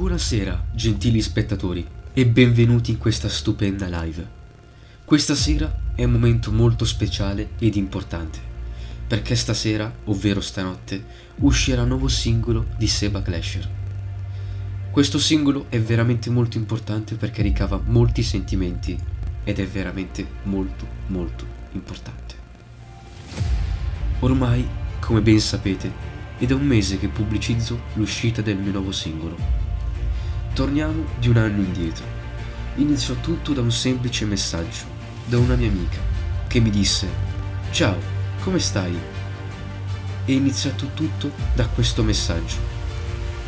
Buonasera, gentili spettatori, e benvenuti in questa stupenda live. Questa sera è un momento molto speciale ed importante, perché stasera, ovvero stanotte, uscirà un nuovo singolo di Seba Clasher. Questo singolo è veramente molto importante perché ricava molti sentimenti ed è veramente molto molto importante. Ormai, come ben sapete, è da un mese che pubblicizzo l'uscita del mio nuovo singolo Torniamo di un anno indietro. Iniziò tutto da un semplice messaggio, da una mia amica, che mi disse Ciao, come stai? E iniziato tutto da questo messaggio.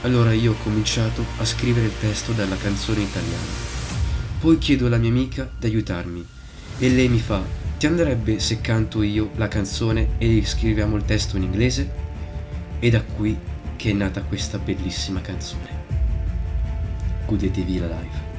Allora io ho cominciato a scrivere il testo della canzone italiana. Poi chiedo alla mia amica di aiutarmi e lei mi fa ti andrebbe se canto io la canzone e scriviamo il testo in inglese? E da qui che è nata questa bellissima canzone godetevi la live.